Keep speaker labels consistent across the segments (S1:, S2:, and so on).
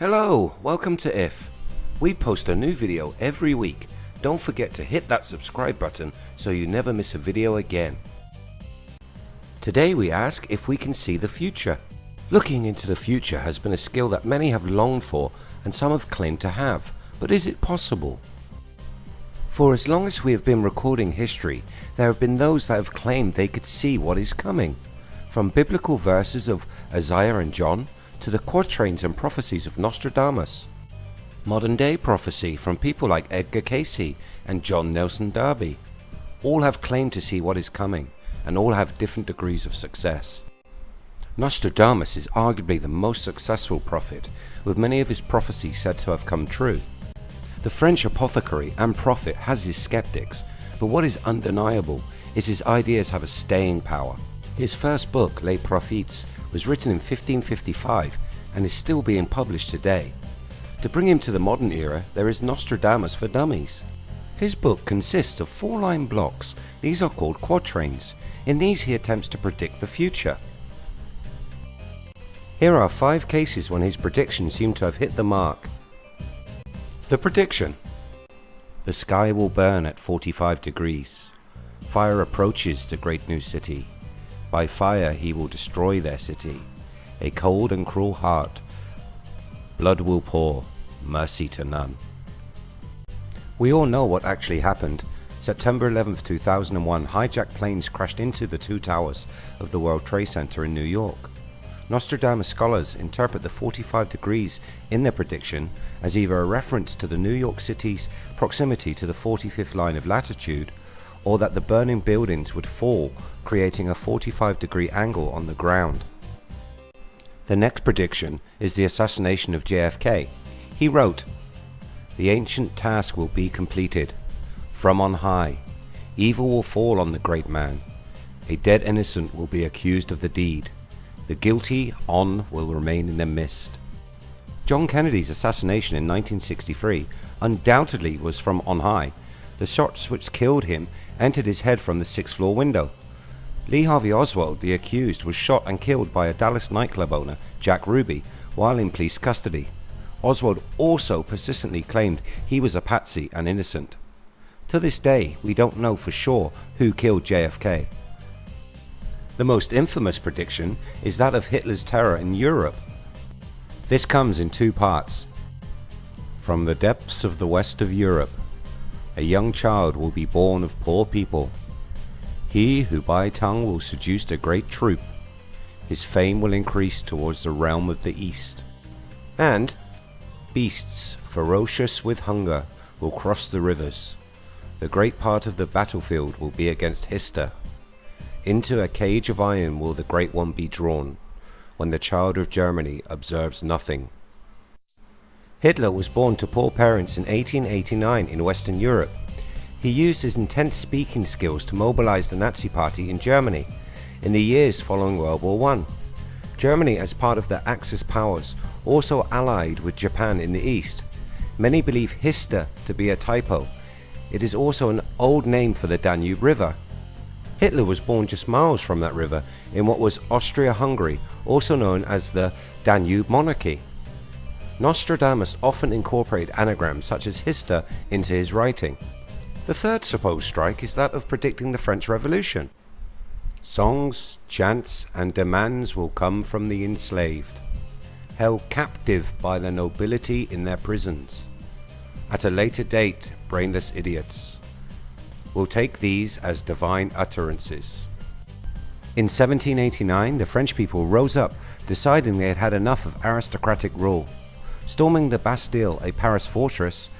S1: Hello, welcome to IF. We post a new video every week. Don't forget to hit that subscribe button so you never miss a video again. Today we ask if we can see the future. Looking into the future has been a skill that many have longed for and some have claimed to have, but is it possible? For as long as we have been recording history, there have been those that have claimed they could see what is coming. From biblical verses of Isaiah and John to the quatrains and prophecies of Nostradamus. Modern day prophecy from people like Edgar Cayce and John Nelson Darby. All have claimed to see what is coming and all have different degrees of success. Nostradamus is arguably the most successful prophet, with many of his prophecies said to have come true. The French apothecary and prophet has his skeptics, but what is undeniable is his ideas have a staying power. His first book, Les Prophètes, was written in 1555 and is still being published today. To bring him to the modern era, there is Nostradamus for Dummies. His book consists of four line blocks, these are called quatrains. In these he attempts to predict the future. Here are five cases when his predictions seem to have hit the mark. The prediction. The sky will burn at 45 degrees. Fire approaches the great new city. By fire he will destroy their city. A cold and cruel heart. Blood will pour, mercy to none. We all know what actually happened. September 11, 2001, hijacked planes crashed into the two towers of the World Trade Center in New York. Nostradamus scholars interpret the 45 degrees in their prediction as either a reference to the New York City's proximity to the 45th line of latitude or that the burning buildings would fall creating a 45 degree angle on the ground. The next prediction is the assassination of JFK. He wrote, The ancient task will be completed. From on high, evil will fall on the great man. A dead innocent will be accused of the deed. The guilty on will remain in the mist. John Kennedy's assassination in 1963 undoubtedly was from on high. The shots which killed him entered his head from the sixth floor window. Lee Harvey Oswald, the accused, was shot and killed by a Dallas nightclub owner, Jack Ruby, while in police custody. Oswald also persistently claimed he was a patsy and innocent. To this day, we don't know for sure who killed JFK. The most infamous prediction is that of Hitler's terror in Europe. This comes in two parts. From the depths of the west of Europe, a young child will be born of poor people. He who by tongue will seduce a great troop, his fame will increase towards the realm of the east. And beasts ferocious with hunger will cross the rivers. The great part of the battlefield will be against Hister. Into a cage of iron will the great one be drawn, when the child of Germany observes nothing. Hitler was born to poor parents in 1889 in Western Europe. He used his intense speaking skills to mobilize the Nazi party in Germany in the years following World War I. Germany as part of the Axis powers also allied with Japan in the east. Many believe Hister to be a typo. It is also an old name for the Danube River. Hitler was born just miles from that river in what was Austria-Hungary, also known as the Danube Monarchy. Nostradamus often incorporated anagrams such as Hister into his writing. The third supposed strike is that of predicting the French Revolution. Songs, chants and demands will come from the enslaved, held captive by the nobility in their prisons. At a later date, brainless idiots will take these as divine utterances. In 1789, the French people rose up, deciding they had had enough of aristocratic rule storming the Bastille, a Paris fortress,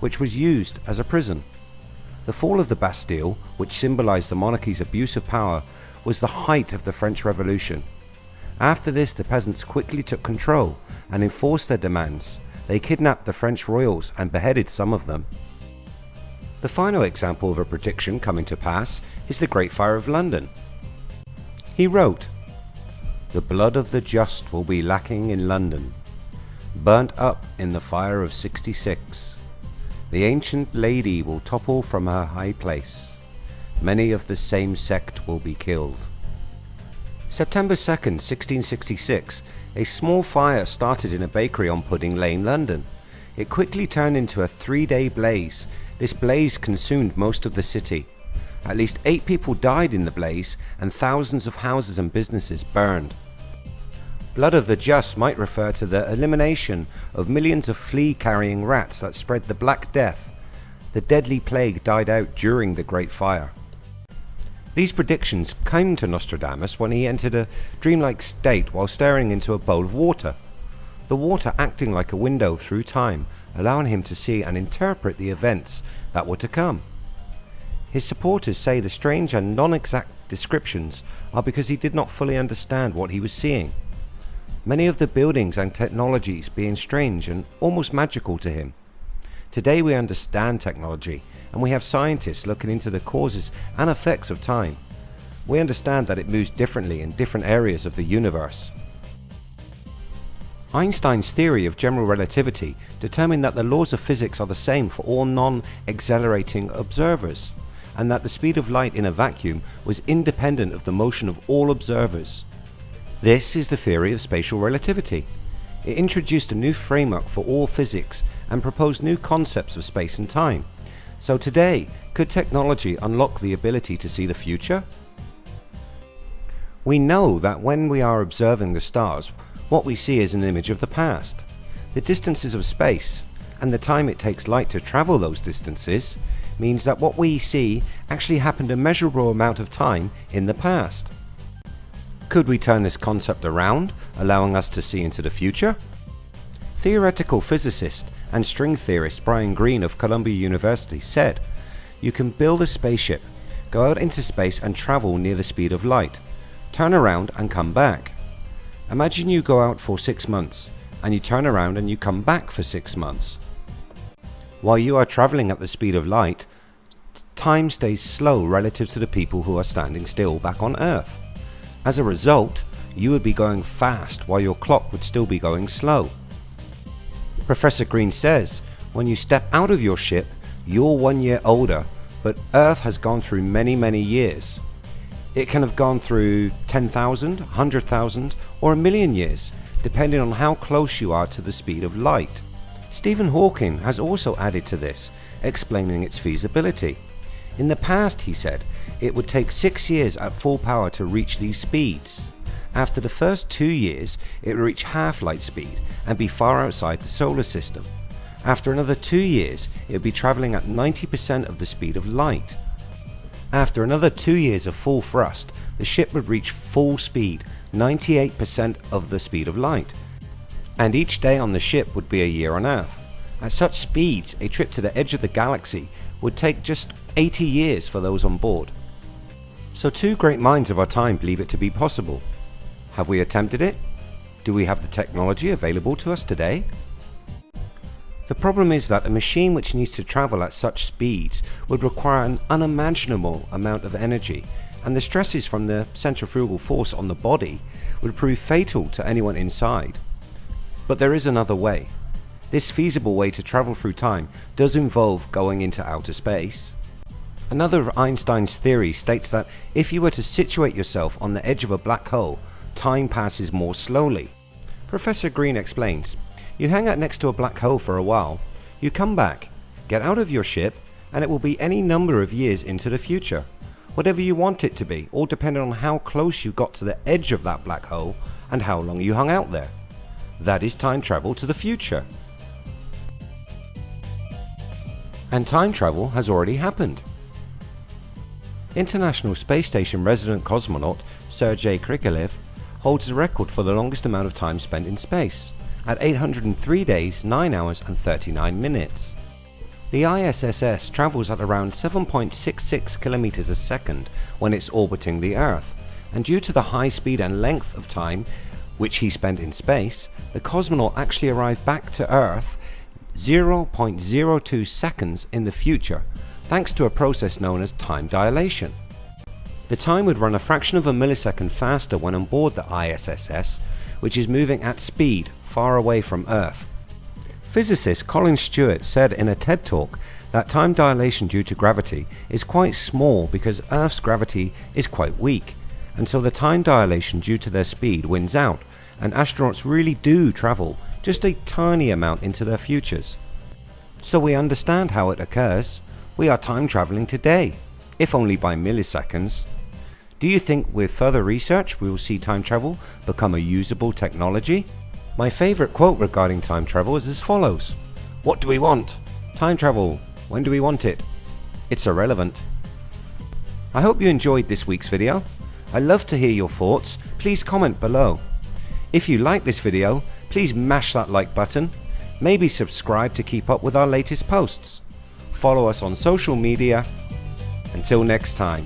S1: which was used as a prison. The fall of the Bastille, which symbolized the monarchy's abuse of power, was the height of the French Revolution. After this the peasants quickly took control and enforced their demands. They kidnapped the French royals and beheaded some of them. The final example of a prediction coming to pass is the Great Fire of London. He wrote, The blood of the just will be lacking in London, burnt up in the fire of 66. The ancient lady will topple from her high place. Many of the same sect will be killed. September 2nd, 1666, a small fire started in a bakery on Pudding Lane, London. It quickly turned into a three-day blaze. This blaze consumed most of the city. At least eight people died in the blaze and thousands of houses and businesses burned. Blood of the Just might refer to the elimination of millions of flea-carrying rats that spread the Black Death. The deadly plague died out during the Great Fire. These predictions came to Nostradamus when he entered a dreamlike state while staring into a bowl of water, the water acting like a window through time, allowing him to see and interpret the events that were to come. His supporters say the strange and non-exact descriptions are because he did not fully understand what he was seeing. Many of the buildings and technologies being strange and almost magical to him. Today we understand technology and we have scientists looking into the causes and effects of time. We understand that it moves differently in different areas of the universe. Einstein's theory of general relativity determined that the laws of physics are the same for all non-accelerating observers and that the speed of light in a vacuum was independent of the motion of all observers. This is the theory of special relativity. It introduced a new framework for all physics and proposed new concepts of space and time. So today, could technology unlock the ability to see the future? We know that when we are observing the stars, what we see is an image of the past. The distances of space and the time it takes light to travel those distances means that what we see actually happened a measurable amount of time in the past. Could we turn this concept around, allowing us to see into the future? Theoretical physicist and string theorist Brian Greene of Columbia University said, You can build a spaceship, go out into space and travel near the speed of light, turn around and come back. Imagine you go out for six months and you turn around and you come back for six months. While you are traveling at the speed of light, time stays slow relative to the people who are standing still back on Earth. As a result, you would be going fast while your clock would still be going slow. Professor Greene says, when you step out of your ship, you're one year older, but Earth has gone through many, many years. It can have gone through 10,000, 100,000 or a million years, depending on how close you are to the speed of light. Stephen Hawking has also added to this, explaining its feasibility. In the past, he said, it would take 6 years at full power to reach these speeds. After the first 2 years, it would reach half light speed and be far outside the solar system. After another 2 years, it would be travelling at 90% of the speed of light. After another 2 years of full thrust, the ship would reach full speed, 98% of the speed of light. And each day on the ship would be a year on Earth. At such speeds, a trip to the edge of the galaxy would take just 80 years for those on board. So two great minds of our time believe it to be possible. Have we attempted it? Do we have the technology available to us today? The problem is that a machine which needs to travel at such speeds would require an unimaginable amount of energy and the stresses from the centrifugal force on the body would prove fatal to anyone inside. But there is another way. This feasible way to travel through time does involve going into outer space. Another of Einstein's theories states that if you were to situate yourself on the edge of a black hole time passes more slowly. Professor Greene explains, you hang out next to a black hole for a while, you come back, get out of your ship and it will be any number of years into the future. Whatever you want it to be, all depending on how close you got to the edge of that black hole and how long you hung out there. That is time travel to the future. And time travel has already happened. International Space Station resident cosmonaut Sergei Krikalev holds the record for the longest amount of time spent in space, at 803 days, 9 hours and 39 minutes. The ISS travels at around 7.66 kilometers a second when it's orbiting the Earth, and due to the high speed and length of time which he spent in space, the cosmonaut actually arrived back to Earth 0.02 seconds in the future, thanks to a process known as time dilation. The time would run a fraction of a millisecond faster when on board the ISS, which is moving at speed far away from Earth. Physicist Colin Stuart said in a TED talk that time dilation due to gravity is quite small because Earth's gravity is quite weak until the time dilation due to their speed wins out and astronauts really do travel just a tiny amount into their futures. So we understand how it occurs. We are time traveling today, if only by milliseconds. Do you think with further research we will see time travel become a usable technology? My favourite quote regarding time travel is as follows. What do we want? Time travel. When do we want it? It's irrelevant. I hope you enjoyed this week's video. I love to hear your thoughts. Please comment below. If you like this video, please mash that like button. Maybe subscribe to keep up with our latest posts. Follow us on social media. Until next time.